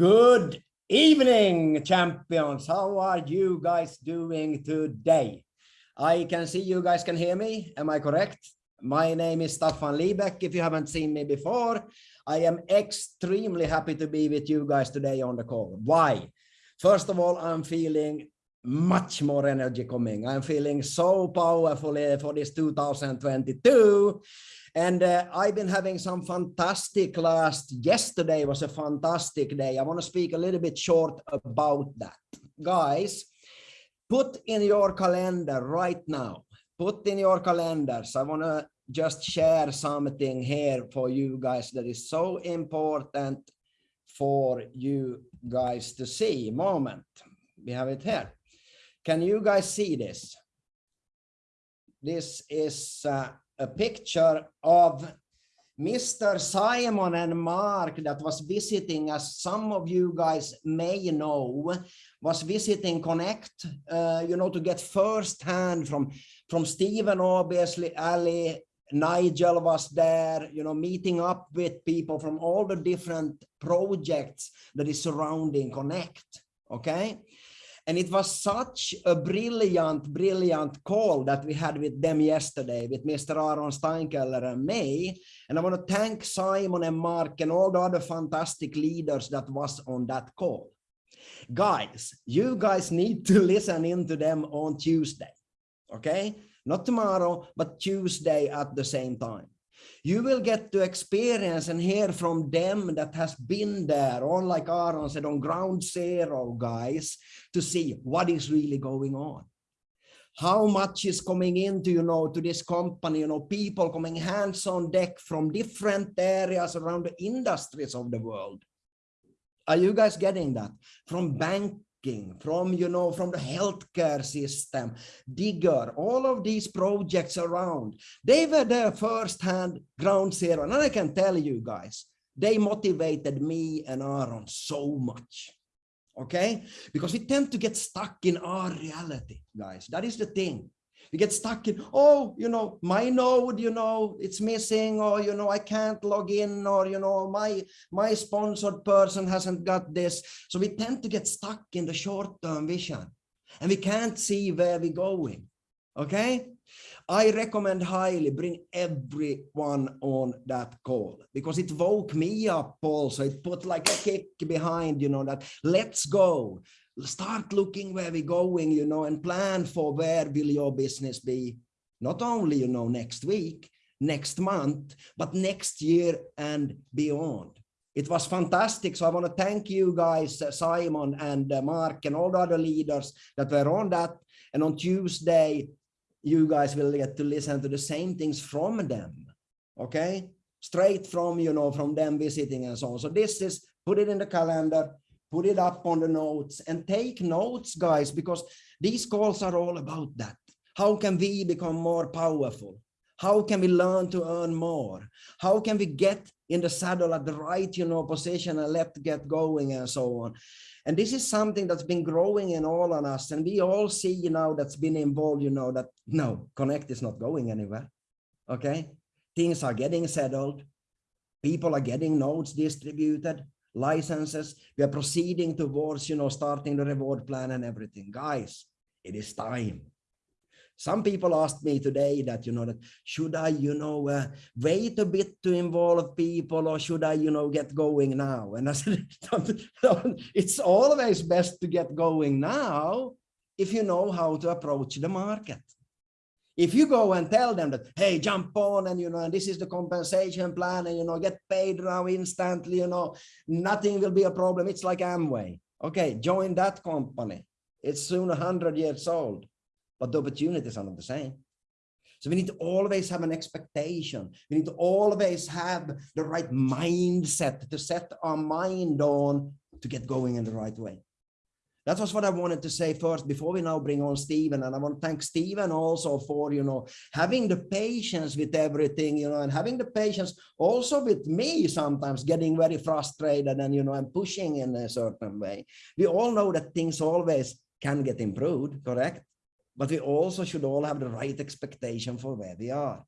Good evening, champions. How are you guys doing today? I can see you guys can hear me. Am I correct? My name is Staffan Liebeck. If you haven't seen me before, I am extremely happy to be with you guys today on the call. Why? First of all, I'm feeling much more energy coming. I'm feeling so powerful for this 2022 and uh, I've been having some fantastic last, yesterday was a fantastic day. I want to speak a little bit short about that. Guys, put in your calendar right now, put in your calendars. I want to just share something here for you guys that is so important for you guys to see. Moment, we have it here. Can you guys see this? This is uh, a picture of Mr. Simon and Mark that was visiting, as some of you guys may know, was visiting Connect, uh, you know, to get firsthand from, from Stephen, obviously, Ali, Nigel was there, you know, meeting up with people from all the different projects that is surrounding Connect, okay? And it was such a brilliant, brilliant call that we had with them yesterday, with Mr. Aaron Steinkeller and me. And I want to thank Simon and Mark and all the other fantastic leaders that was on that call. Guys, you guys need to listen into them on Tuesday, okay? Not tomorrow, but Tuesday at the same time you will get to experience and hear from them that has been there, or like Aaron said, on ground zero, guys, to see what is really going on. How much is coming into, you know, to this company, you know, people coming hands on deck from different areas around the industries of the world. Are you guys getting that? From bank from you know from the healthcare system digger all of these projects around. They were there first-hand ground zero. And i can tell you guys they motivated me and aaron so much okay? Because we tend to get stuck in our reality guys. That is the thing we get stuck in oh you know my node you know it's missing or you know i can't log in or you know my my sponsored person hasn't got this. So we tend to get stuck in the short-term vision and we can't see where we're going okay? I recommend highly bring everyone on that call because it woke me up also. It put like a kick behind you know that let's go start looking where we're going, you know, and plan for where will your business be, not only, you know, next week, next month, but next year and beyond. It was fantastic. So I want to thank you guys, uh, Simon and uh, Mark and all the other leaders that were on that. And on Tuesday, you guys will get to listen to the same things from them. Okay. Straight from, you know, from them visiting and so on. So this is, put it in the calendar put it up on the notes and take notes, guys, because these calls are all about that. How can we become more powerful? How can we learn to earn more? How can we get in the saddle at the right, you know, position and let get going and so on? And this is something that's been growing in all on us. And we all see, you know, that's been involved, you know, that no, Connect is not going anywhere. Okay. Things are getting settled. People are getting notes distributed licenses. We are proceeding towards, you know, starting the reward plan and everything. Guys, it is time. Some people asked me today that, you know, that should I, you know, uh, wait a bit to involve people or should I, you know, get going now? And I said, it's always best to get going now if you know how to approach the market. If you go and tell them that, hey, jump on and, you know, and this is the compensation plan and, you know, get paid now instantly, you know, nothing will be a problem. It's like Amway. Okay, join that company. It's soon 100 years old, but the opportunities are not the same. So we need to always have an expectation. We need to always have the right mindset to set our mind on to get going in the right way. That was what I wanted to say first before we now bring on Stephen. And I want to thank Stephen also for, you know, having the patience with everything, you know, and having the patience also with me sometimes getting very frustrated and, you know, I'm pushing in a certain way. We all know that things always can get improved, correct? But we also should all have the right expectation for where we are.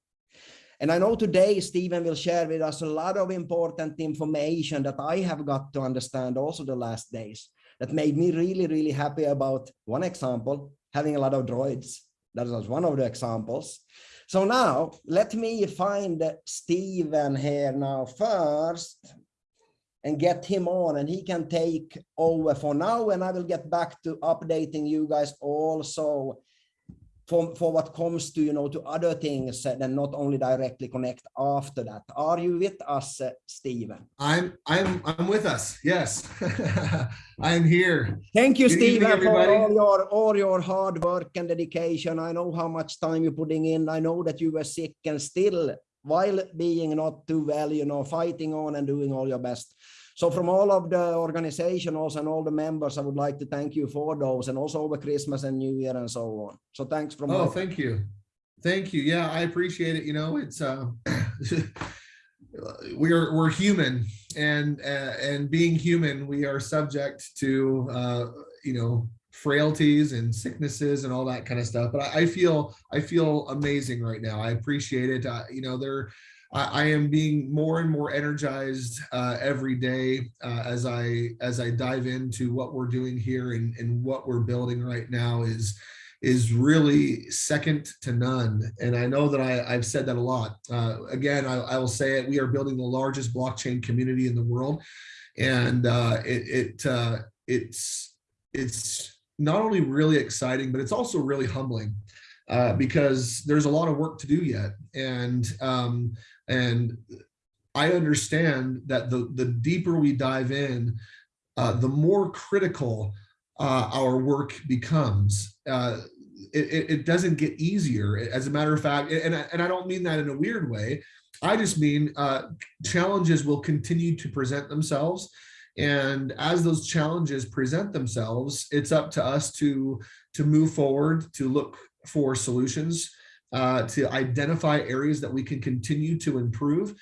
And I know today Stephen will share with us a lot of important information that I have got to understand also the last days that made me really, really happy about one example, having a lot of droids. That was one of the examples. So now let me find Stephen here now first and get him on and he can take over for now and I will get back to updating you guys also for, for what comes to, you know, to other things and not only directly connect after that. Are you with us, uh, Stephen? I'm, I'm, I'm with us. Yes, I'm here. Thank you, Good Stephen, evening, for all your, all your hard work and dedication. I know how much time you're putting in. I know that you were sick and still, while being not too well, you know, fighting on and doing all your best. So from all of the organizations and all the members, I would like to thank you for those and also over Christmas and New Year and so on. So thanks from Oh, thank you. Thank you. Yeah, I appreciate it. You know, it's, uh, we're, we're human and, uh, and being human, we are subject to, uh, you know, frailties and sicknesses and all that kind of stuff. But I, I feel, I feel amazing right now. I appreciate it. Uh, you know, there, I, am being more and more energized uh, every day uh, as I as I dive into what we're doing here and, and what we're building right now is is really second to none. And I know that I, I've said that a lot. Uh, again, I, I will say it, we are building the largest blockchain community in the world. And uh, it, it uh, it's, it's not only really exciting, but it's also really humbling uh, because there's a lot of work to do yet. And, um, and I understand that the, the deeper we dive in, uh, the more critical uh, our work becomes. Uh, it, it, doesn't get easier. As a matter of fact, and, and I don't mean that in a weird way. I just mean uh, challenges will continue to present themselves. And as those challenges present themselves, it's up to us to, to move forward, to look for solutions, uh, to identify areas that we can continue to improve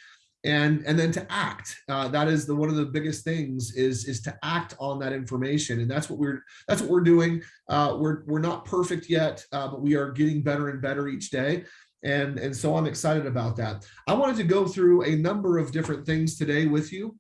and and then to act. Uh, that is the one of the biggest things is is to act on that information. And that's what we're that's what we're doing. Uh, we're we're not perfect yet uh, but we are getting better and better each day. And and so i'm excited about that. I wanted to go through a number of different things today with you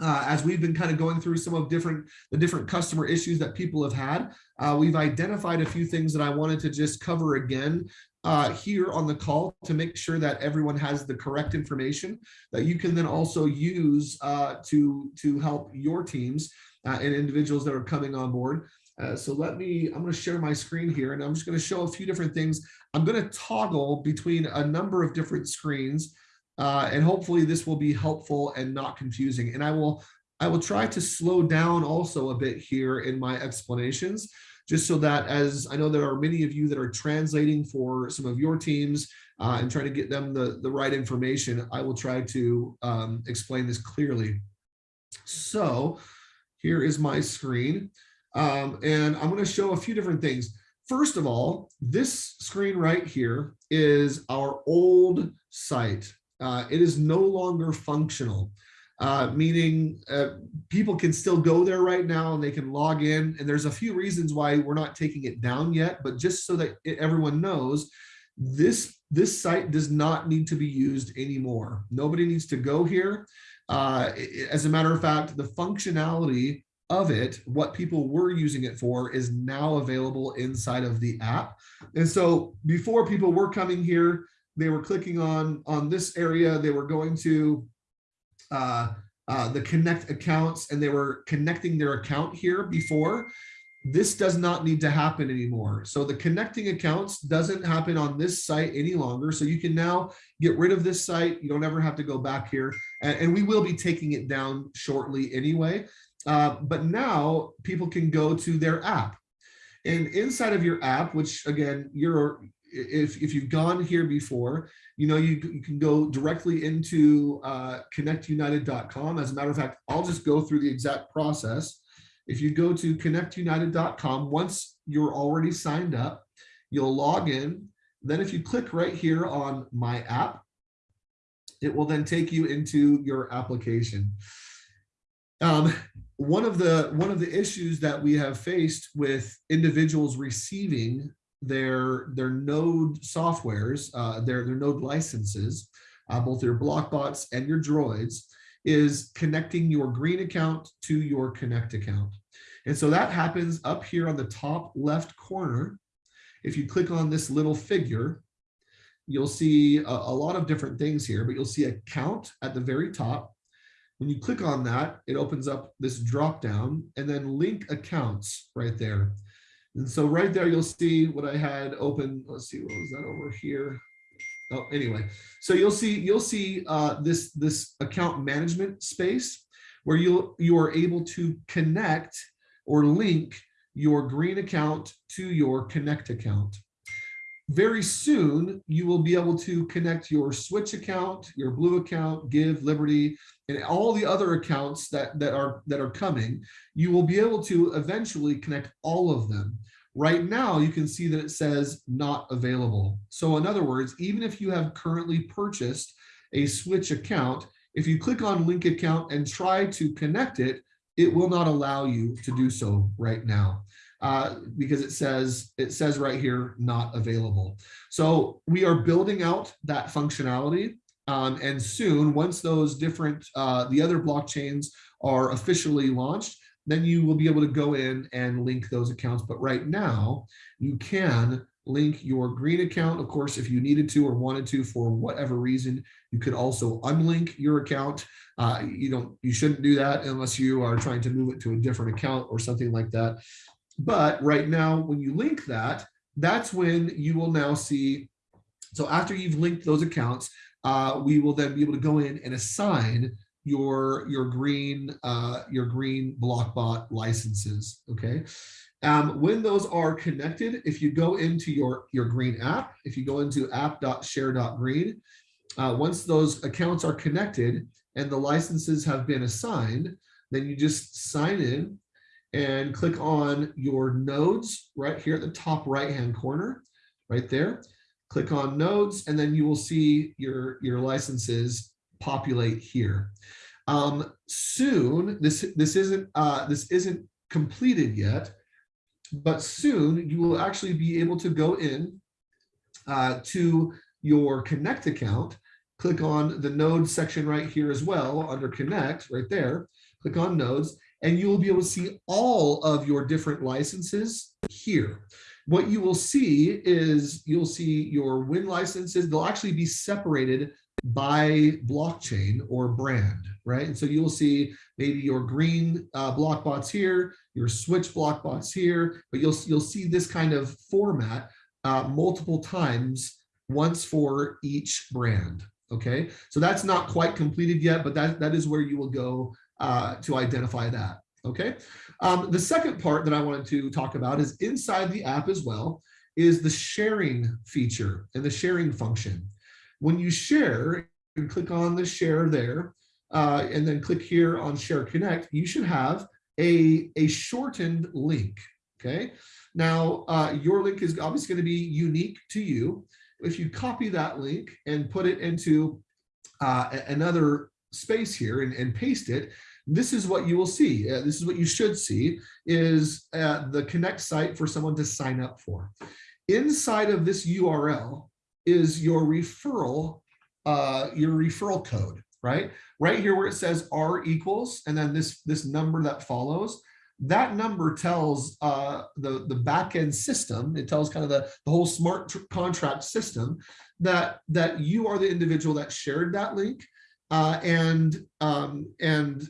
uh, as we've been kind of going through some of different the different customer issues that people have had. Uh, we've identified a few things that i wanted to just cover again uh, here on the call to make sure that everyone has the correct information that you can then also use uh, to, to help your teams uh, and individuals that are coming on board. Uh, so let me, I'm going to share my screen here and I'm just going to show a few different things. I'm going to toggle between a number of different screens uh, and hopefully this will be helpful and not confusing. And I will, I will try to slow down also a bit here in my explanations just so that as I know there are many of you that are translating for some of your teams uh, and trying to get them the, the right information, I will try to um, explain this clearly. So here is my screen. Um, and I'm going to show a few different things. First of all, this screen right here is our old site. Uh, it is no longer functional uh, meaning uh, people can still go there right now and they can log in. And there's a few reasons why we're not taking it down yet, but just so that it, everyone knows, this this site does not need to be used anymore. Nobody needs to go here. Uh, as a matter of fact, the functionality of it, what people were using it for is now available inside of the app. And so before people were coming here, they were clicking on, on this area, they were going to uh, uh, the connect accounts and they were connecting their account here before. This does not need to happen anymore. So the connecting accounts doesn't happen on this site any longer. So you can now get rid of this site. You don't ever have to go back here. And, and we will be taking it down shortly anyway. Uh, but now people can go to their app. And inside of your app, which again, you're if, if you've gone here before, you know, you, can go directly into uh, connectunited.com. As a matter of fact, I'll just go through the exact process. If you go to connectunited.com, once you're already signed up, you'll log in. Then if you click right here on my app, it will then take you into your application. Um, one of the one of the issues that we have faced with individuals receiving their their node softwares, uh, their their node licenses, uh, both your blockbots and your droids, is connecting your green account to your connect account. And so that happens up here on the top left corner. If you click on this little figure, you'll see a, a lot of different things here, but you'll see a count at the very top. When you click on that, it opens up this drop down and then link accounts right there. And so right there, you'll see what I had open. Let's see, what was that over here? Oh, anyway, so you'll see you'll see uh, this this account management space where you you are able to connect or link your green account to your connect account. Very soon, you will be able to connect your switch account, your blue account, give, liberty, and all the other accounts that, that are that are coming. You will be able to eventually connect all of them. Right now, you can see that it says not available. So in other words, even if you have currently purchased a switch account, if you click on link account and try to connect it, it will not allow you to do so right now uh, because it says it says right here not available. So we are building out that functionality um, and soon once those different uh, the other blockchains are officially launched, then you will be able to go in and link those accounts. But right now you can link your green account. Of course, if you needed to or wanted to for whatever reason, you could also unlink your account. Uh, you don't, you shouldn't do that unless you are trying to move it to a different account or something like that. But right now, when you link that, that's when you will now see. So after you've linked those accounts, uh, we will then be able to go in and assign your your green uh, your green blockbot licenses. Okay, um, when those are connected, if you go into your, your green app, if you go into app.share.green, uh, once those accounts are connected and the licenses have been assigned, then you just sign in and click on your nodes right here at the top right hand corner, right there. Click on nodes, and then you will see your, your licenses populate here. Um, soon, this this isn't uh, this isn't completed yet, but soon you will actually be able to go in uh, to your connect account click on the node section right here as well under connect right there click on nodes and you will be able to see all of your different licenses here what you will see is you'll see your win licenses they'll actually be separated by blockchain or brand, right? And so you'll see maybe your green uh, block bots here, your switch block bots here, but you'll, you'll see this kind of format uh, multiple times, once for each brand, okay? So that's not quite completed yet, but that, that is where you will go uh, to identify that, okay? Um, the second part that I wanted to talk about is inside the app as well, is the sharing feature and the sharing function. When you share, you click on the share there, uh, and then click here on share connect, you should have a, a shortened link, okay? Now, uh, your link is obviously gonna be unique to you. If you copy that link and put it into uh, another space here and, and paste it, this is what you will see. Uh, this is what you should see is uh, the connect site for someone to sign up for. Inside of this URL, is your referral, uh, your referral code, right? Right here where it says R equals, and then this, this number that follows, that number tells uh, the, the backend system, it tells kind of the, the whole smart contract system that, that you are the individual that shared that link uh, and, um, and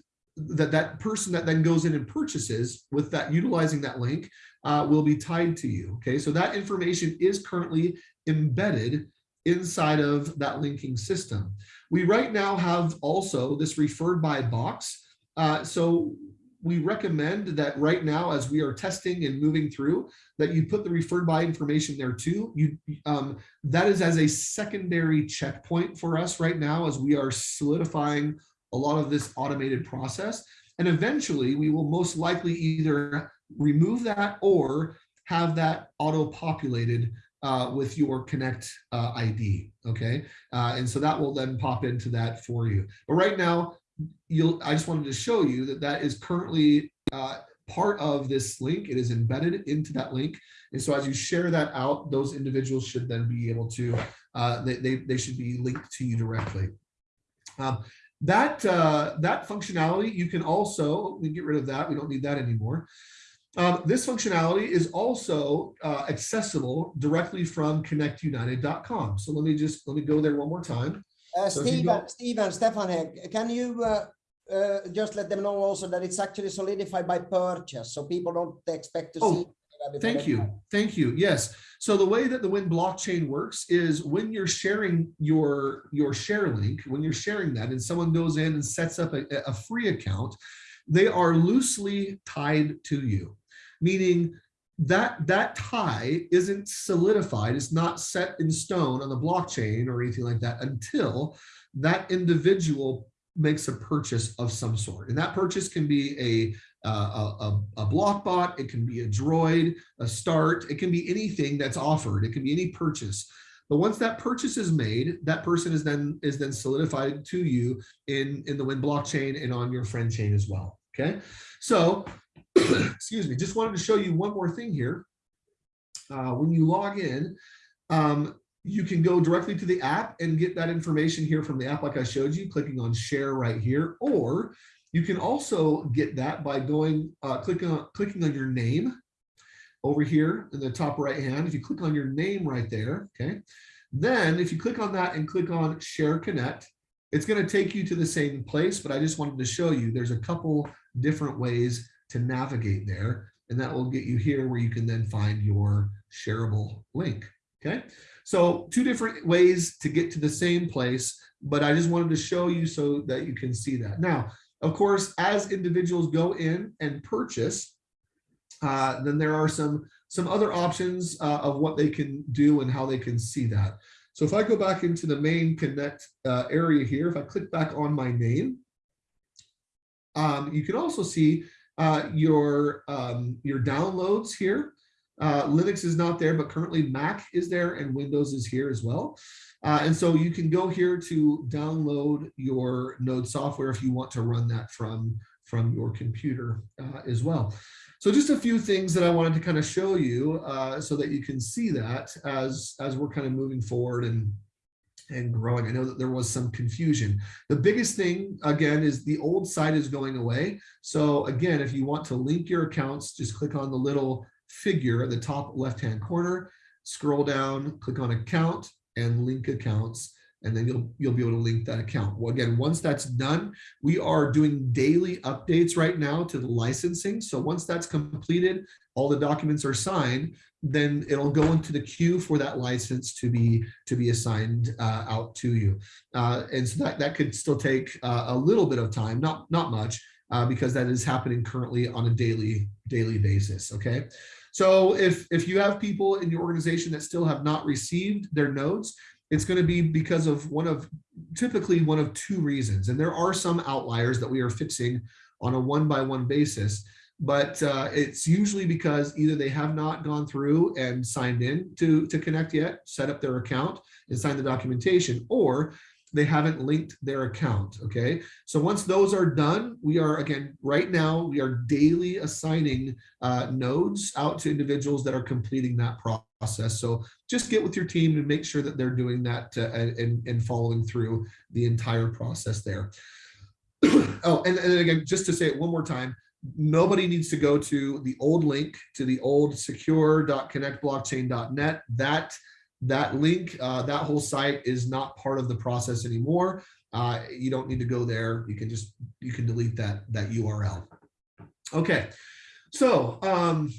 that that person that then goes in and purchases with that utilizing that link uh, will be tied to you. Okay, so that information is currently embedded inside of that linking system. We right now have also this referred by box. Uh, so we recommend that right now, as we are testing and moving through, that you put the referred by information there too. You um, That is as a secondary checkpoint for us right now as we are solidifying a lot of this automated process. And eventually we will most likely either remove that or have that auto-populated uh, with your Connect uh, ID, okay? Uh, and so that will then pop into that for you. But right now, you'll. I just wanted to show you that that is currently uh, part of this link. It is embedded into that link. And so as you share that out, those individuals should then be able to, uh, they, they, they should be linked to you directly. Um, that, uh, that functionality, you can also, we get rid of that. We don't need that anymore. Um, this functionality is also uh, accessible directly from connectunited.com. So let me just, let me go there one more time. Uh, So Stephen, go- Stephen, Stefan, can you uh, uh, just let them know also that it's actually solidified by purchase, so people don't expect to Oh, see. Thank you. Thank you. Yes. So the way that the Win blockchain works is when you're sharing your, your share link, when you're sharing that and someone goes in and sets up a, a free account, they are loosely tied to you, meaning that that tie isn't solidified. It's not set in stone on the blockchain or anything like that until that individual makes a purchase of some sort. And that purchase can be a, uh, a, a, a block bot, it can be a droid, a start, it can be anything that's offered. It can be any purchase. But once that purchase is made, that person is then is then solidified to you in, in the Win blockchain and on your friend chain as well. Okay. So excuse me, just wanted to show you one more thing here. Uh, when you log in, um, you can go directly to the app and get that information here from the app like I showed you, clicking on share right here, or you can also get that by going, uh, clicking, on, clicking on your name over here in the top right hand. If you click on your name right there, okay, then if you click on that and click on share connect, it's going to take you to the same place, but I just wanted to show you there's a couple different ways to navigate there, and that will get you here where you can then find your shareable link. Okay, so two different ways to get to the same place, but I just wanted to show you so that you can see that. Now, of course, as individuals go in and purchase, uh, then there are some some other options uh, of what they can do and how they can see that. So if I go back into the main connect uh, area here, if I click back on my name, um, you can also see uh, your um, your downloads here. Uh, Linux is not there, but currently Mac is there and Windows is here as well. Uh, and so you can go here to download your node software if you want to run that from, from your computer uh, as well. So just a few things that I wanted to kind of show you uh, so that you can see that as, as we're kind of moving forward and, and growing. I know that there was some confusion. The biggest thing, again, is the old site is going away. So again, if you want to link your accounts, just click on the little figure at the top left-hand corner, scroll down, click on account and link accounts, and then you'll you'll be able to link that account. Well, again, once that's done, we are doing daily updates right now to the licensing. So once that's completed, all the documents are signed, then it'll go into the queue for that license to be to be assigned uh, out to you. Uh, and so that that could still take uh, a little bit of time, not not much, uh, because that is happening currently on a daily daily basis. Okay. So if, if you have people in your organization that still have not received their nodes, it's going to be because of one of typically one of two reasons. And there are some outliers that we are fixing on a one by one basis, but uh, it's usually because either they have not gone through and signed in to, to connect yet, set up their account and sign the documentation, or they haven't linked their account. Okay. So once those are done, we are again, right now, we are daily assigning uh, nodes out to individuals that are completing that process. So just get with your team and make sure that they're doing that uh, and, and following through the entire process there. oh, and, and again, just to say it one more time, nobody needs to go to the old link to the old secure.connectblockchain.net. That that link, uh, that whole site is not part of the process anymore. Uh, you don't need to go there. You can just, you can delete that, that URL. Okay, so, um,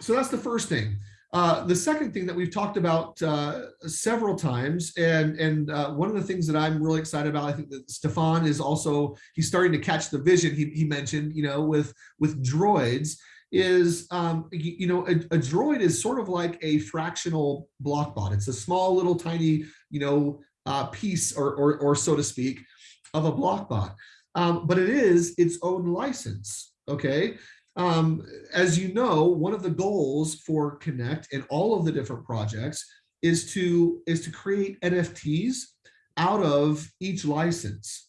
so that's the first thing. Uh, the second thing that we've talked about uh, several times, and and uh, one of the things that I'm really excited about, I think that Stefan is also he's starting to catch the vision. He, he mentioned, you know, with with droids, is, um, you, you know, a, a, droid is sort of like a fractional block bot. It's a small little tiny, you know, uh, piece or, or, or, so to speak, of a block bot. Um, but it is its own license, okay? Um, as you know, one of the goals for Connect and all of the different projects is to, is to create NFTs out of each license.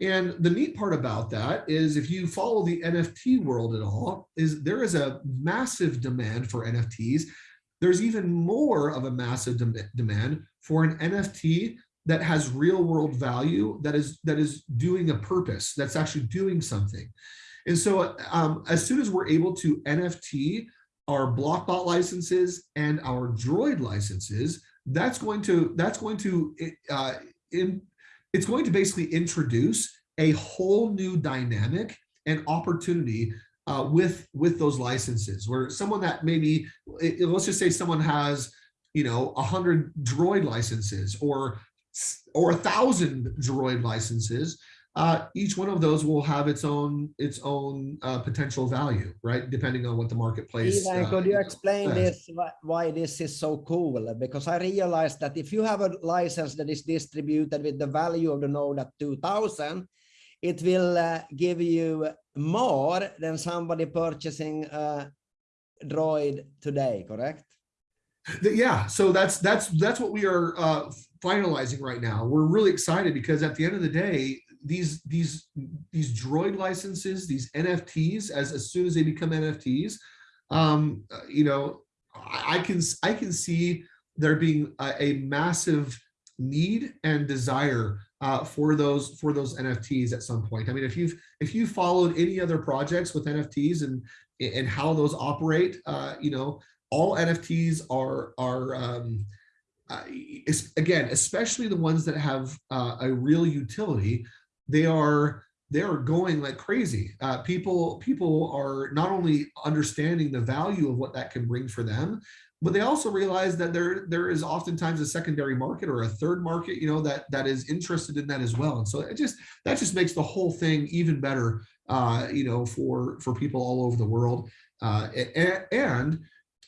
And the neat part about that is if you follow the NFT world at all, is there is a massive demand for NFTs. There's even more of a massive dem demand for an NFT that has real world value that is that is doing a purpose that's actually doing something and so um, as soon as we're able to nft our blockbot licenses and our droid licenses that's going to that's going to uh, in, it's going to basically introduce a whole new dynamic and opportunity uh, with with those licenses where someone that maybe it, let's just say someone has you know a hundred droid licenses or or a thousand droid licenses uh, each one of those will have its own its own uh, potential value, right? Depending on what the marketplace. Even, uh, could you explain this why this is so cool? Because I realized that if you have a license that is distributed with the value of the node at 2000, it will uh, give you more than somebody purchasing a droid today, correct? Yeah, so that's that's that's what we are uh, finalizing right now. We're really excited because at the end of the day, these these these droid licenses, these NFTs, as as soon as they become NFTs, um, you know, I, I can I can see there being a, a massive need and desire uh, for those for those NFTs at some point. I mean, if you've if you followed any other projects with NFTs and and how those operate, uh, you know, all NFTs are are um, uh, again, especially the ones that have uh, a real utility, they are they are going like crazy. Uh, people people are not only understanding the value of what that can bring for them, but they also realize that there there is oftentimes a secondary market or a third market, you know, that that is interested in that as well. And so it just that just makes the whole thing even better, uh, you know, for for people all over the world. Uh, and, and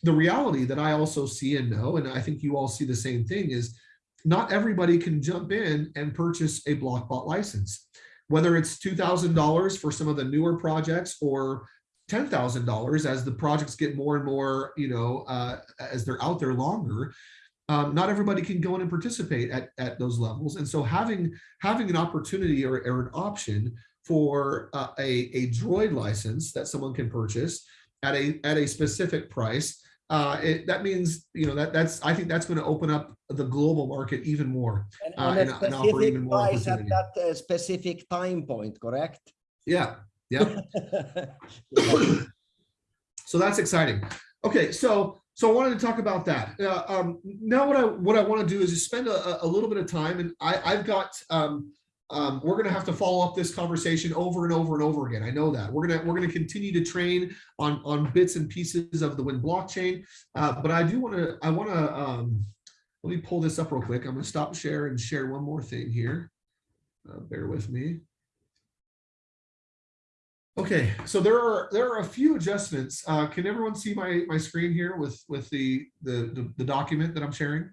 the reality that I also see and know, and I think you all see the same thing, is not everybody can jump in and purchase a Blockbot license. Whether it's $2,000 for some of the newer projects or $10,000 as the projects get more and more, you know, uh, as they're out there longer, um, not everybody can go in and participate at, at those levels. And so having having an opportunity or, or an option for uh, a, a droid license that someone can purchase at a at a specific price uh, it, that means you know that that's I think that's going to open up the global market even more and, uh, and, and offer even more price at that uh, specific time point, correct? Yeah, yeah. so that's exciting. Okay, so so I wanted to talk about that. Uh, um, now what I what I want to do is just spend a, a little bit of time, and I I've got um, um, we're going to have to follow up this conversation over and over and over again. I know that we're going to we're going to continue to train on on bits and pieces of the Win blockchain. Uh, but I do want to I want to um, let me pull this up real quick. I'm going to stop share and share one more thing here. Uh, bear with me. Okay, so there are there are a few adjustments. Uh, can everyone see my my screen here with with the the the, the document that I'm sharing?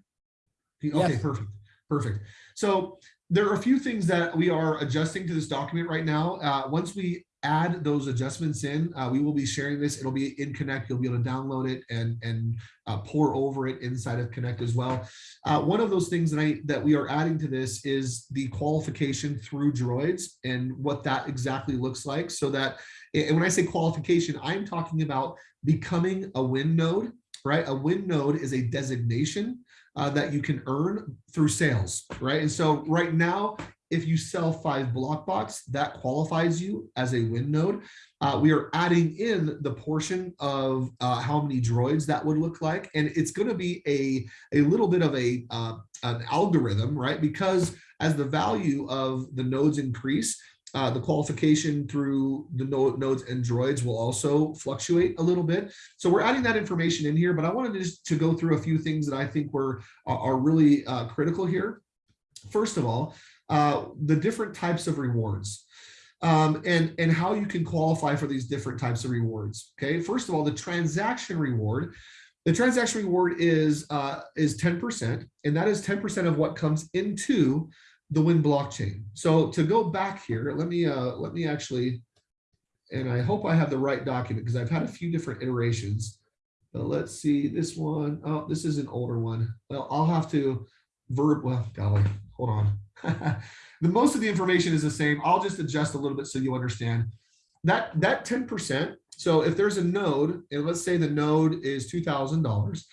Okay, yes. perfect, perfect. So there are a few things that we are adjusting to this document right now. Uh, once we add those adjustments in, uh, we will be sharing this. It'll be in Connect. You'll be able to download it and, and uh, pour over it inside of Connect as well. Uh, one of those things that, I, that we are adding to this is the qualification through droids and what that exactly looks like so that, and when I say qualification, I'm talking about becoming a win node, right? A win node is a designation uh, that you can earn through sales, right? And so right now, if you sell five blockbots, that qualifies you as a win node. Uh, we are adding in the portion of uh, how many droids that would look like. And it's going to be a, a little bit of a uh, an algorithm, right? Because as the value of the nodes increase, uh, the qualification through the node, nodes and droids will also fluctuate a little bit. So we're adding that information in here, but I wanted to just to go through a few things that I think were are really uh, critical here. First of all, uh, the different types of rewards. Um, and, and how you can qualify for these different types of rewards. Okay, first of all, the transaction reward. The transaction reward is uh, is 10%, and that is 10% of what comes into the Win blockchain. So to go back here, let me uh, let me actually, and I hope I have the right document because I've had a few different iterations. But let's see this one. Oh, this is an older one. Well, I'll have to verb. Well, golly, hold on. the most of the information is the same. I'll just adjust a little bit so you understand. That that 10%, so if there's a node, and let's say the node is $2,000,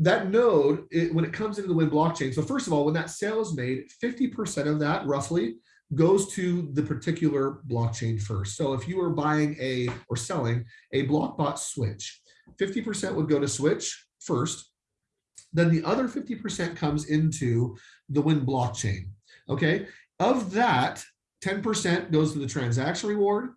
that node, it, when it comes into the Win blockchain, so first of all, when that sale is made, 50% of that roughly goes to the particular blockchain first. So if you are buying a or selling a blockbot switch, 50% would go to switch first. Then the other 50% comes into the Win blockchain. Okay. Of that, 10% goes to the transaction reward,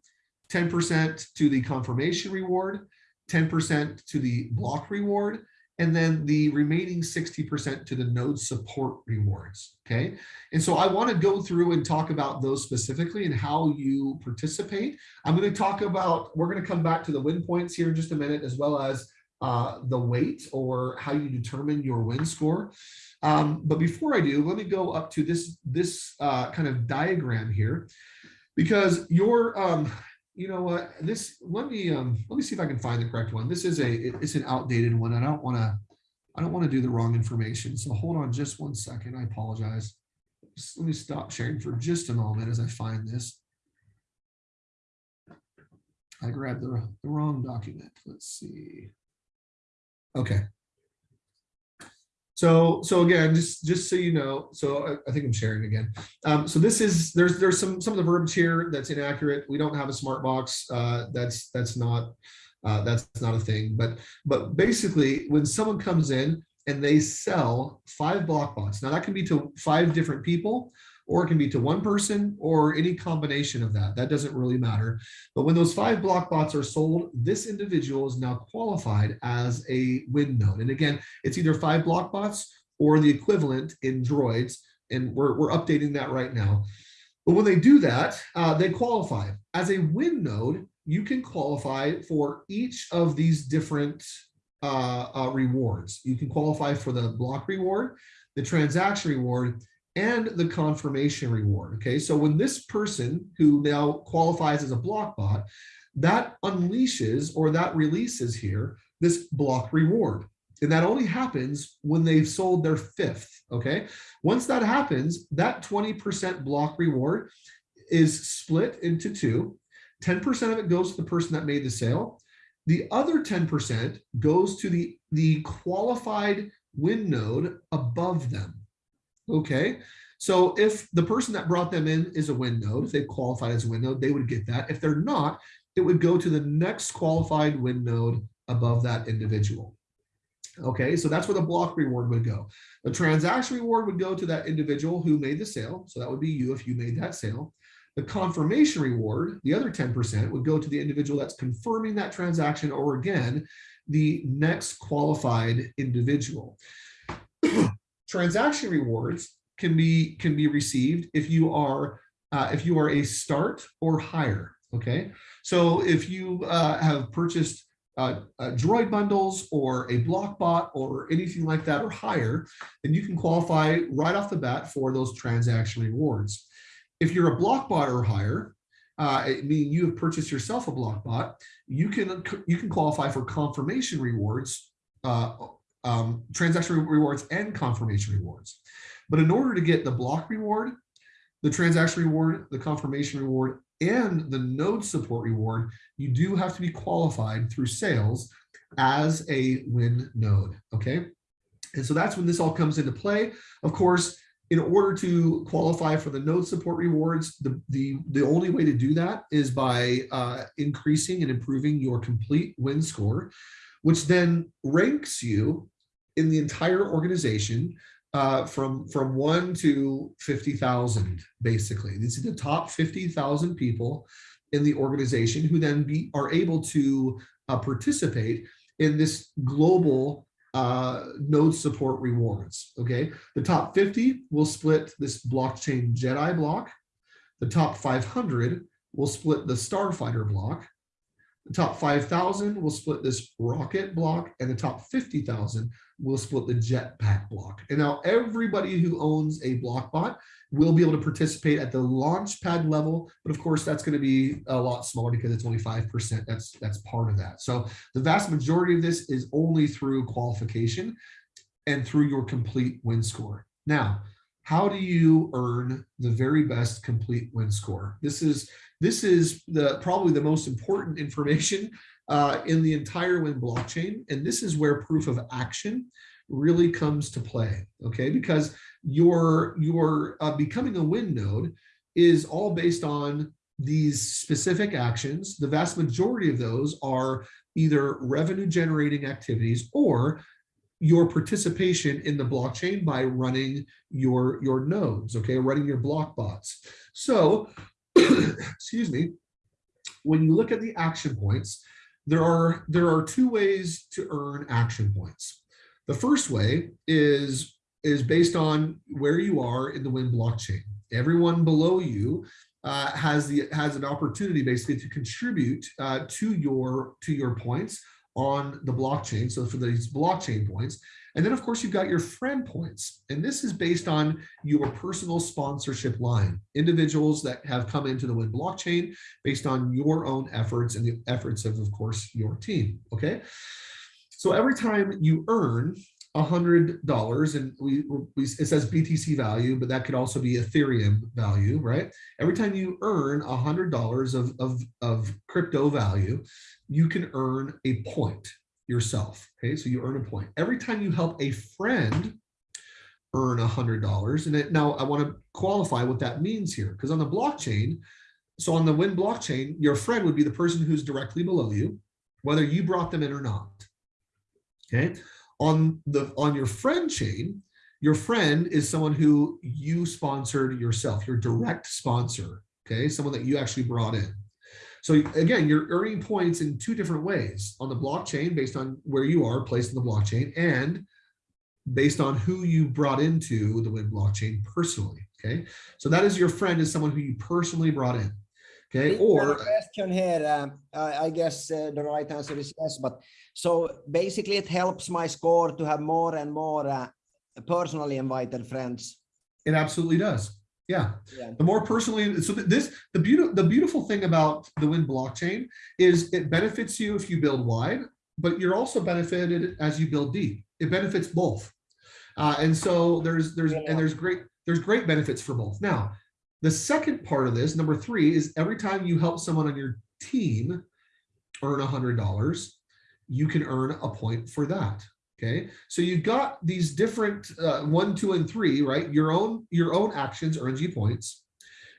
10% to the confirmation reward, 10% to the block reward, and then the remaining 60% to the node support rewards, okay? And so I wanna go through and talk about those specifically and how you participate. I'm gonna talk about, we're gonna come back to the win points here in just a minute, as well as uh, the weight or how you determine your win score. Um, but before I do, let me go up to this, this uh, kind of diagram here, because your, um, you know what, this, let me, um, let me see if I can find the correct one. This is a, it's an outdated one. I don't want to, I don't want to do the wrong information. So hold on just one second. I apologize. Just let me stop sharing for just a moment as I find this. I grabbed the, the wrong document. Let's see. Okay. So, so again, just just so you know, so I, I think I'm sharing again. Um, so this is there's there's some some of the verbiage here that's inaccurate. We don't have a smart box. Uh, that's that's not uh, that's not a thing. But but basically, when someone comes in and they sell five block bots, now that can be to five different people or it can be to one person or any combination of that. That doesn't really matter. But when those five block bots are sold, this individual is now qualified as a win node. And again, it's either five block bots or the equivalent in droids. And we're, we're updating that right now. But when they do that, uh, they qualify. As a win node, you can qualify for each of these different uh, uh, rewards. You can qualify for the block reward, the transaction reward, and the confirmation reward. Okay, so when this person who now qualifies as a block bot, that unleashes or that releases here this block reward. And that only happens when they've sold their fifth. Okay, once that happens, that 20% block reward is split into two. 10% of it goes to the person that made the sale. The other 10% goes to the, the qualified win node above them. Okay, so if the person that brought them in is a win node, if they qualified as a win node, they would get that. If they're not, it would go to the next qualified win node above that individual. Okay, so that's where the block reward would go. The transaction reward would go to that individual who made the sale. So that would be you if you made that sale. The confirmation reward, the other 10%, would go to the individual that's confirming that transaction or again, the next qualified individual. Transaction rewards can be can be received if you are uh, if you are a start or higher. Okay, so if you uh, have purchased uh, uh, droid bundles or a block bot or anything like that or higher, then you can qualify right off the bat for those transaction rewards. If you're a block bot or higher, uh, meaning you have purchased yourself a block bot, you can you can qualify for confirmation rewards uh, um, transaction rewards and confirmation rewards. But in order to get the block reward, the transaction reward, the confirmation reward, and the node support reward, you do have to be qualified through sales as a win node, okay? And so that's when this all comes into play. Of course, in order to qualify for the node support rewards, the, the, the only way to do that is by uh, increasing and improving your complete win score, which then ranks you in the entire organization uh, from from one to 50,000, basically. These are the top 50,000 people in the organization who then be, are able to uh, participate in this global uh, node support rewards, okay? The top 50 will split this blockchain Jedi block. The top 500 will split the Starfighter block. The top 5,000 will split this rocket block and the top 50,000 will split the jetpack block. And now everybody who owns a block bot will be able to participate at the launch pad level. But of course, that's going to be a lot smaller because it's only 5%. That's, that's part of that. So the vast majority of this is only through qualification and through your complete win score. Now, how do you earn the very best complete win score? This is this is the probably the most important information uh, in the entire Win blockchain. And this is where proof of action really comes to play, okay? Because your, your uh, becoming a Win node is all based on these specific actions. The vast majority of those are either revenue generating activities or your participation in the blockchain by running your, your nodes, okay, running your block bots. So, excuse me, when you look at the action points, there are there are two ways to earn action points. The first way is is based on where you are in the Win blockchain. Everyone below you uh, has the has an opportunity basically to contribute uh, to your to your points on the blockchain. So for these blockchain points, and then of course you've got your friend points. And this is based on your personal sponsorship line, individuals that have come into the Win blockchain based on your own efforts and the efforts of, of course, your team, okay? So every time you earn $100 and we, we, it says BTC value, but that could also be Ethereum value, right? Every time you earn $100 of, of, of crypto value, you can earn a point yourself. Okay, so you earn a point. Every time you help a friend earn a hundred dollars, and it, now I want to qualify what that means here, because on the blockchain, so on the Win blockchain, your friend would be the person who's directly below you, whether you brought them in or not. Okay, on the on your friend chain, your friend is someone who you sponsored yourself, your direct sponsor. Okay, someone that you actually brought in. So again, you're earning points in two different ways on the blockchain based on where you are placed in the blockchain and based on who you brought into the Win blockchain personally. Okay, so that is your friend is someone who you personally brought in. Okay, or question here, um, I guess uh, the right answer is yes, but so basically it helps my score to have more and more uh, personally invited friends. It absolutely does. Yeah. yeah. The more personally, so this the beautiful the beautiful thing about the Win blockchain is it benefits you if you build wide, but you're also benefited as you build deep. It benefits both, uh, and so there's there's yeah. and there's great there's great benefits for both. Now, the second part of this, number three, is every time you help someone on your team earn a hundred dollars, you can earn a point for that. Okay, so you've got these different uh, one, two, and three, right? Your own your own actions earns you points.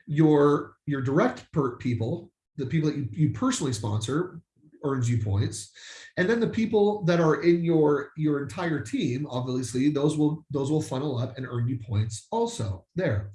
Your your direct per people, the people that you, you personally sponsor, earns you points, and then the people that are in your your entire team, obviously, those will those will funnel up and earn you points also there.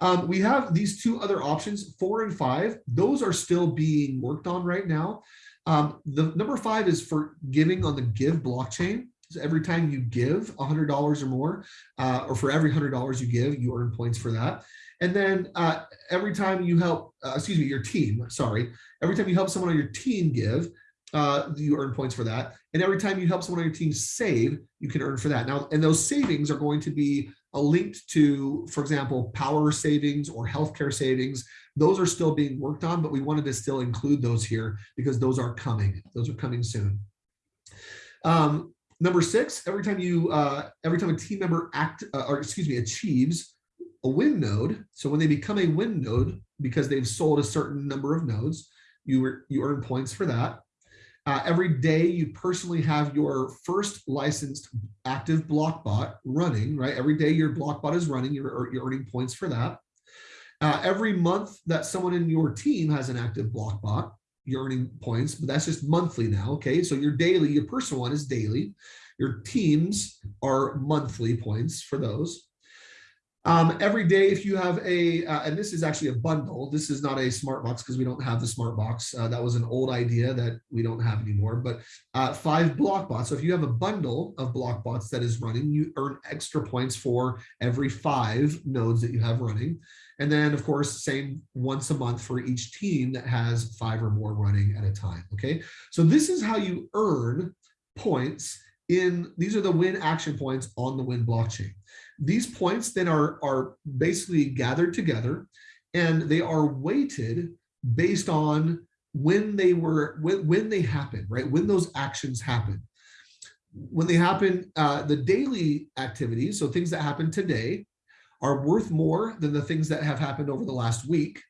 Um, we have these two other options, four and five. Those are still being worked on right now. Um, the number five is for giving on the Give blockchain. So every time you give $100 or more, uh, or for every $100 you give, you earn points for that. And then uh, every time you help, uh, excuse me, your team, sorry, every time you help someone on your team give, uh, you earn points for that. And every time you help someone on your team save, you can earn for that. Now, and those savings are going to be linked to, for example, power savings or healthcare savings. Those are still being worked on, but we wanted to still include those here because those are coming. Those are coming soon. Um, Number six, every time you, uh, every time a team member act, uh, or excuse me, achieves a win node. So when they become a win node, because they've sold a certain number of nodes, you, you earn points for that. Uh, every day you personally have your first licensed active blockbot running, right? Every day your blockbot is running, you're, you're earning points for that. Uh, every month that someone in your team has an active blockbot, you're earning points, but that's just monthly now. Okay, so your daily, your personal one is daily. Your teams are monthly points for those. Um, every day, if you have a, uh, and this is actually a bundle, this is not a smart box because we don't have the smart box. Uh, that was an old idea that we don't have anymore, but uh, five block bots. So if you have a bundle of block bots that is running, you earn extra points for every five nodes that you have running. And then of course, same once a month for each team that has five or more running at a time. Okay. So this is how you earn points in, these are the win action points on the win blockchain. These points then are, are basically gathered together and they are weighted based on when they were, when, when they happen, right? When those actions happen. When they happen, uh, the daily activities, so things that happen today, are worth more than the things that have happened over the last week,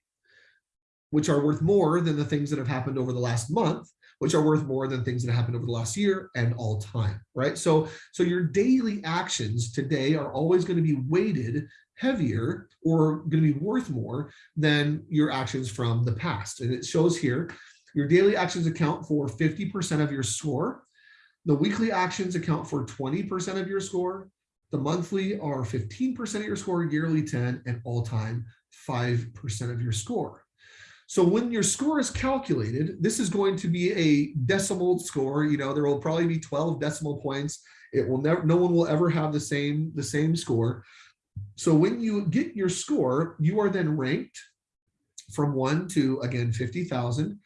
which are worth more than the things that have happened over the last month, which are worth more than things that happened over the last year and all time, right? So, so your daily actions today are always going to be weighted heavier or going to be worth more than your actions from the past. And it shows here, your daily actions account for 50% of your score. The weekly actions account for 20% of your score. The monthly are 15% of your score, yearly 10, and all time 5% of your score. So when your score is calculated, this is going to be a decimal score. You know, there will probably be 12 decimal points. It will never, no one will ever have the same, the same score. So when you get your score, you are then ranked from one to again 50,000.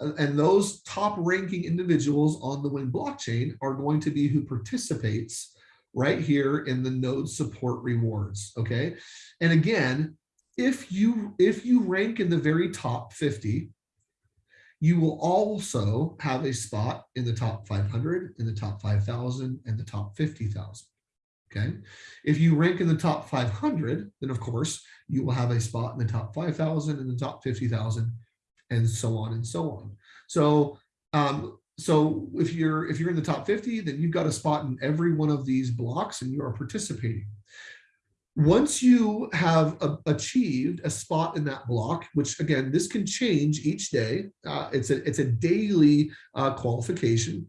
Uh, and those top ranking individuals on the Win blockchain are going to be who participates right here in the node support rewards. Okay. And again, if you if you rank in the very top 50 you will also have a spot in the top 500 in the top 5000 and the top 50,000 okay if you rank in the top 500 then of course you will have a spot in the top 5,000 and the top 50,000 and so on and so on so um so if you're if you're in the top 50 then you've got a spot in every one of these blocks and you are participating once you have a, achieved a spot in that block, which again, this can change each day. Uh, it's, a, it's a daily uh, qualification.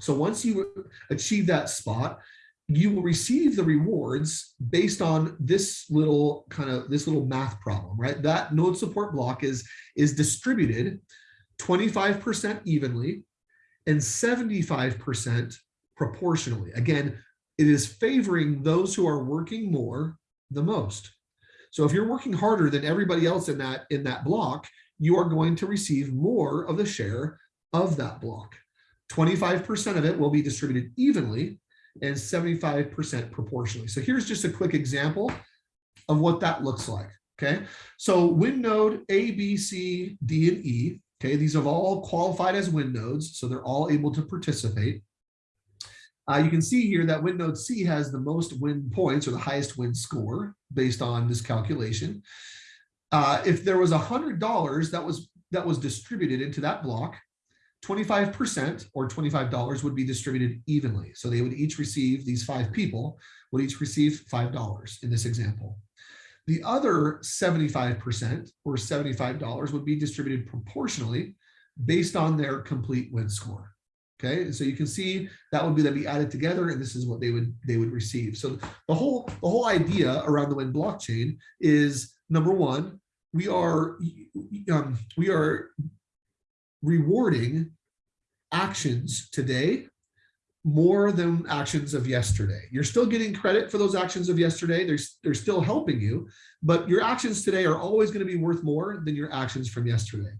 So once you achieve that spot, you will receive the rewards based on this little kind of this little math problem, right? That node support block is, is distributed 25% evenly and 75% proportionally. Again, it is favoring those who are working more the most. So if you're working harder than everybody else in that in that block, you are going to receive more of the share of that block. 25% of it will be distributed evenly and 75% proportionally. So here's just a quick example of what that looks like. Okay, so win node A, B, C, D, and E. Okay, these have all qualified as win nodes, so they're all able to participate. Uh, you can see here that WinNode C has the most win points or the highest win score based on this calculation. Uh, if there was a $100 that was that was distributed into that block, 25% or $25 would be distributed evenly. So they would each receive, these five people would each receive $5 in this example. The other 75% or $75 would be distributed proportionally based on their complete win score. Okay, so you can see that would be that be added together, and this is what they would they would receive. So the whole the whole idea around the Win blockchain is number one, we are um, we are rewarding actions today more than actions of yesterday. You're still getting credit for those actions of yesterday. They're, they're still helping you, but your actions today are always going to be worth more than your actions from yesterday.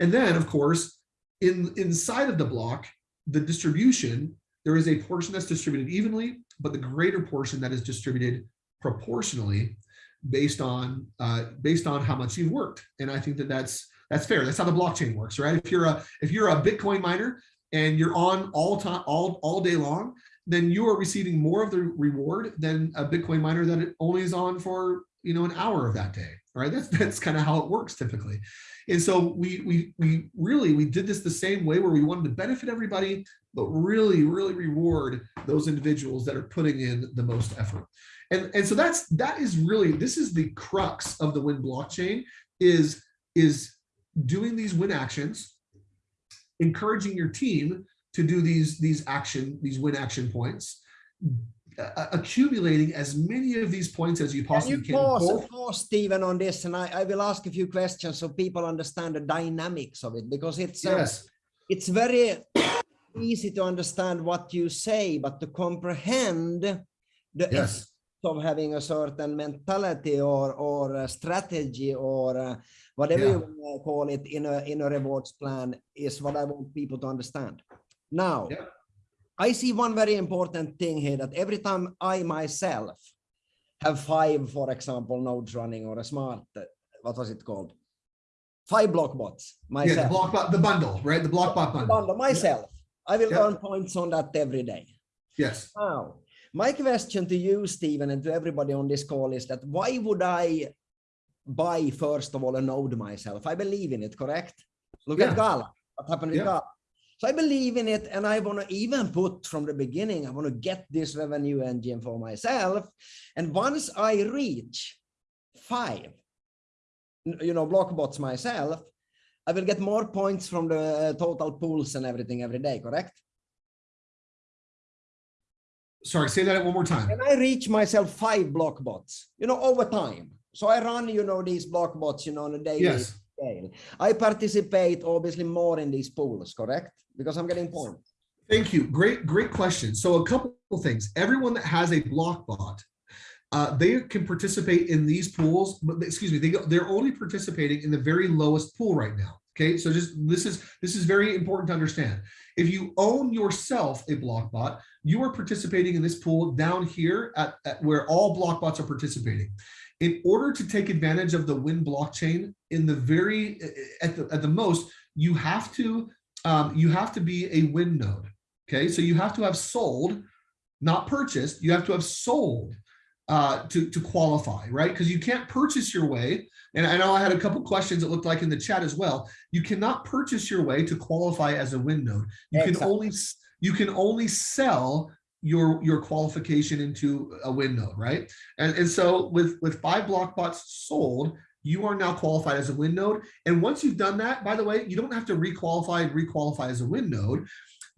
And then, of course, in inside of the block, the distribution, there is a portion that's distributed evenly, but the greater portion that is distributed proportionally based on uh, based on how much you've worked. And I think that that's that's fair. That's how the blockchain works, right? If you're a if you're a Bitcoin miner and you're on all time all all day long, then you are receiving more of the reward than a Bitcoin miner that it only is on for you know an hour of that day. Right? That's that's kind of how it works typically. And so we, we, we really, we did this the same way where we wanted to benefit everybody, but really, really reward those individuals that are putting in the most effort. And, and so that's, that is really, this is the crux of the Win blockchain is, is doing these win actions, encouraging your team to do these, these action, these win action points, accumulating as many of these points as you possibly can. You pause, pause, Stephen, on this, and I, I will ask a few questions so people understand the dynamics of it, because it's uh, yes. it's very easy to understand what you say, but to comprehend the yes. Of having a certain mentality or or strategy or uh, whatever yeah. you call it in a in a rewards plan is what I want people to understand. Now. Yeah I see one very important thing here that every time I myself have five, for example, nodes running or a smart, what was it called? Five block bots myself. Yeah, the block the bundle, right? The block bot bundle. bundle myself. Yeah. I will yeah. earn points on that every day. Yes. Now, My question to you, Stephen, and to everybody on this call is that why would I buy, first of all, a node myself? I believe in it, correct? Look Yeah. at Gala, what happened with Yeah. Gala. So I believe in it, and I want to even put from the beginning, I want to get this revenue engine for myself. And once I reach five, you know, block bots myself, I will get more points from the uh, total pools and everything every day, correct? Sorry, say that one more time. And I reach myself five block bots, you know, over time. So I run, you know, these block bots, you know, on a daily Yes. scale. I participate obviously more in these pools, correct? Because I'm getting points. Thank you. Great, great question. So a couple of things. Everyone that has a block bot, uh, they can participate in these pools, but excuse me, they go, they're only participating in the very lowest pool right now. Okay, so just this is this is very important to understand. If you own yourself a block bot, you are participating in this pool down here at, at where all block bots are participating. In order to take advantage of the Win blockchain, in the very at the at the most, you have to um, you have to be a Win node. Okay, so you have to have sold, not purchased. You have to have sold uh, to to qualify, right? Because you can't purchase your way. And I know I had a couple questions that looked like in the chat as well. You cannot purchase your way to qualify as a Win node. You can Exactly. only you can only sell your your qualification into a Win node, right? And and so with with five block bots sold, you are now qualified as a Win node. And once you've done that, by the way, you don't have to requalify and requalify as a Win node.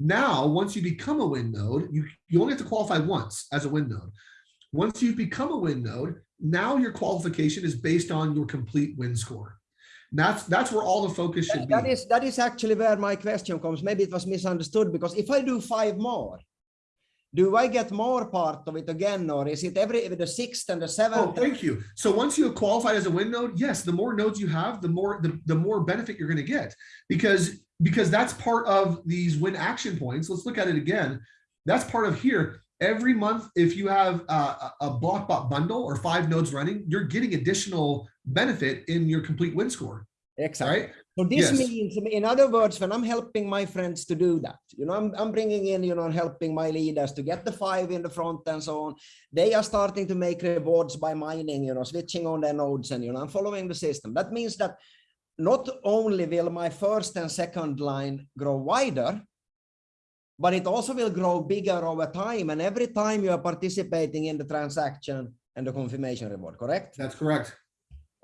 Now, once you become a Win node, you you only have to qualify once as a Win node. Once you've become a Win node, now your qualification is based on your complete win score. That's that's where all the focus should That be. is that is actually where my question comes. Maybe it was misunderstood because if I do five more, do I get more part of it again, or is it every the sixth and the seventh? Oh, thank you. So once you have qualified as a win node, yes, the more nodes you have, the more the, the more benefit you're going to get because because that's part of these win action points. Let's look at it again. That's part of here. Every month, if you have a a blockbot bundle or five nodes running, you're getting additional benefit in your complete win score, exactly. right? So this Yes. means, in other words, when I'm helping my friends to do that, you know, I'm, I'm bringing in, you know, helping my leaders to get the five in the front and so on. They are starting to make rewards by mining, you know, switching on their nodes and, you know, I'm following the system. That means that not only will my first and second line grow wider, but it also will grow bigger over time. And every time you are participating in the transaction and the confirmation reward, correct? That's correct.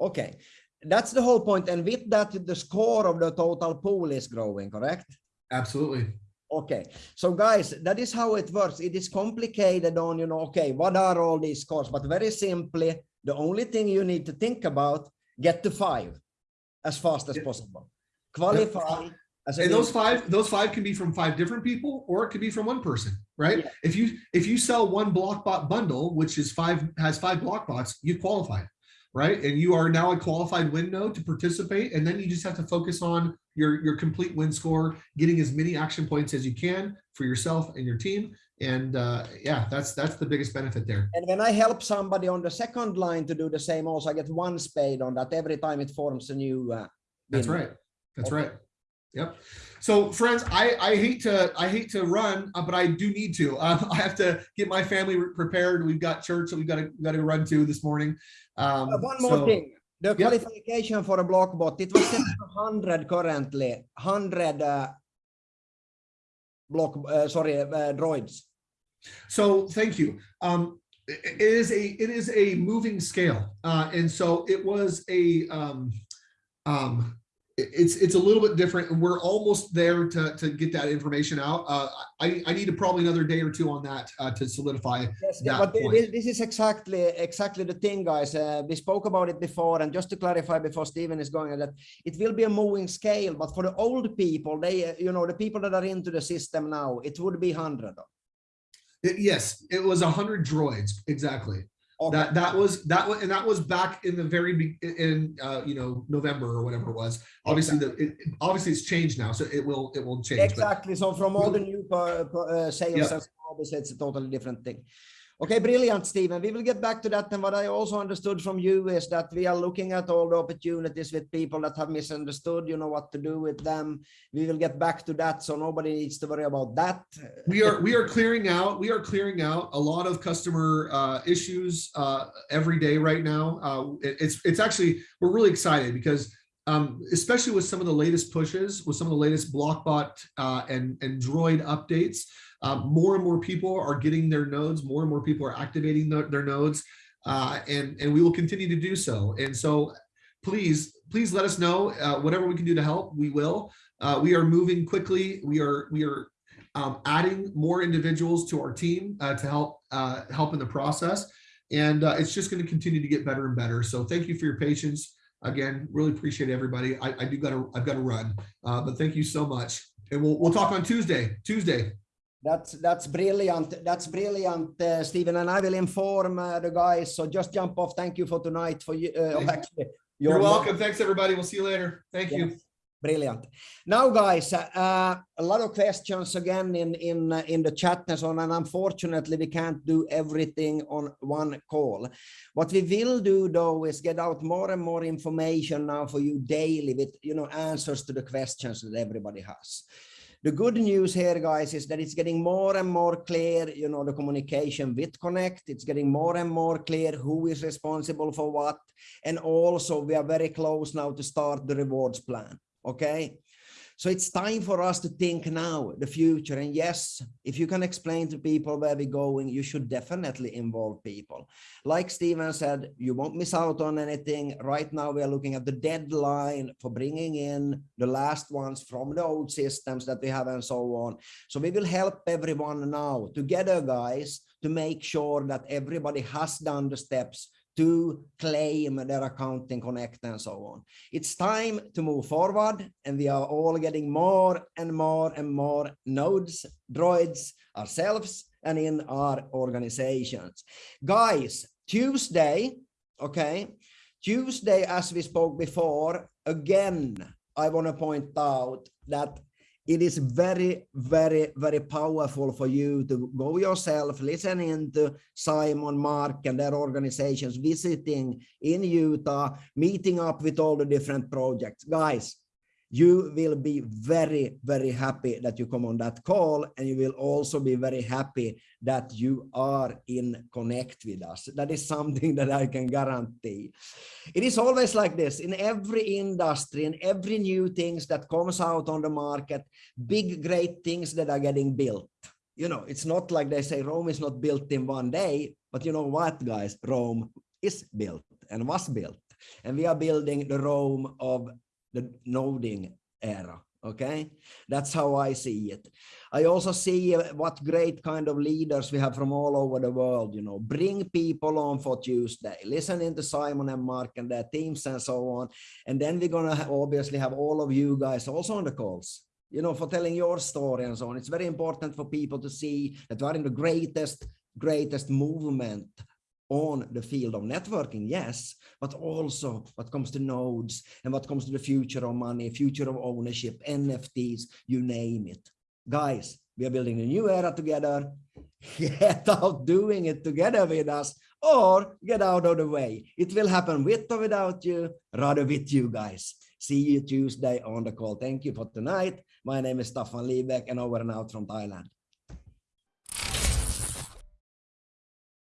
Okay, that's the whole point. And with that, the score of the total pool is growing, correct? Absolutely. Okay, so guys, that is how it works. It is complicated on, you know, okay, what are all these scores? But very simply, the only thing you need to think about, get to five as fast as possible. Qualify. And those five, those five can be from five different people, or it could be from one person, right? Yeah. If you if you sell one blockbot bundle, which is five has five blockbots, you qualify right? And you are now a qualified win node to participate, and then you just have to focus on your your complete win score, getting as many action points as you can for yourself and your team. And uh, yeah, that's that's the biggest benefit there. And when I help somebody on the second line to do the same, also I get one spade on that every time it forms a new. Uh, That's right. That's Okay. right. Yep. So friends, I, I hate to, I hate to run, uh, but I do need to, um, I have to get my family prepared. We've got church that we've got to, got to run to this morning. Um, Uh, One more so- thing, the Yep. qualification for a block bot, it was set to hundred currently, hundred uh, block, uh, sorry, uh, droids. So thank you. Um, it is a, it is a moving scale. Uh, and so it was a, um, um, it's, it's a little bit different. and We're almost there to, to get that information out. Uh, I, I need probably another day or two on that, uh, to solidify. Yes, that but point. thi- this is exactly, exactly the thing, guys. Uh, we spoke about it before, and just to clarify before Stephen is going, that it will be a moving scale, but for the old people, they, uh, you know, the people that are into the system now, it would be hundred. It- yes, it was a hundred droids, exactly. Okay. That that was that was and that was back in the very be- in uh you know November or whatever it was. Obviously the it, obviously it's changed now, so it will it will change. but- Exactly. So from all the new per, uh, sales, Yeah. and it's a totally different thing. Okay, brilliant, Stephen. We will get back to that. And what I also understood from you is that we are looking at all the opportunities with people that have misunderstood, you know, what to do with them. We will get back to that. So nobody needs to worry about that. We are we are clearing out, we are clearing out a lot of customer uh, issues uh, every day right now. Uh, it, it's it's actually, we're really excited because um, especially with some of the latest pushes, with some of the latest Blockbot uh, and, and Droid updates, uh, more and more people are getting their nodes, more and more people are activating the, their nodes, uh, and, and we will continue to do so. And so please, please let us know uh, whatever we can do to help, we will. Uh, we are moving quickly. We are, we are um, adding more individuals to our team uh, to help, uh, help in the process. And it's just gonna continue to get better and better. So thank you for your patience. Again, really appreciate everybody. I, I do gotta, I've got to run, but thank you so much. And we'll, we'll talk on Tuesday, Tuesday. That's that's brilliant. That's brilliant, uh, Stephen. And I will inform uh, the guys. So just jump off. Thank you for tonight. For you, uh, actually, you're welcome. Thanks, everybody. We'll see you later. Thank yes. you. Brilliant. Now, guys, uh, a lot of questions again in in uh, in the chat and so on. And unfortunately, we can't do everything on one call. What we will do, though, is get out more and more information now for you daily with you know answers to the questions that everybody has. The good news here, guys, is that it's getting more and more clear, you know, the communication with Connect. It's getting more and more clear who is responsible for what. And also we are very close now to start the rewards plan. Okay. So it's time for us to think now, the future. And yes, if you can explain to people where we're going, you should definitely involve people. Like Steven said, you won't miss out on anything. Right now, we are looking at the deadline for bringing in the last ones from the old systems that we have and so on. So we will help everyone now together, guys, to make sure that everybody has done the steps to claim their accounting connect and so on. It's time to move forward and we are all getting more and more and more nodes, droids ourselves and in our organizations. Guys, Tuesday, okay, Tuesday, as we spoke before, again, I want to point out that it is very, very, very powerful for you to go yourself, listening to Simon, Mark, and their organizations, visiting in Utah, meeting up with all the different projects. Guys, you will be very, very happy that you come on that call. And you will also be very happy that you are in connect with us. That is something that I can guarantee. It is always like this in every industry, in every new things that comes out on the market, big, great things that are getting built. You know, it's not like they say Rome is not built in one day, but you know what, guys, Rome is built and was built. And we are building the Rome of the noding era okay? That's how i see it. I also see uh, what great kind of leaders we have from all over the world you know? Bring people on for tuesday. Listening to simon and mark and their teams and so on. And then we're gonna obviously have all of you guys also on the calls you know for telling your story and so on. It's very important for people to see that we are in the greatest greatest movement on the field of networking, yes, but also what comes to nodes and what comes to the future of money, future of ownership, NFTs, you name it. Guys, we are building a new era together. Get out doing it together with us or get out of the way. It will happen with or without you, rather with you guys. See you Tuesday on the call. Thank you for tonight. My name is Staffan Liebeck and over and out from Thailand.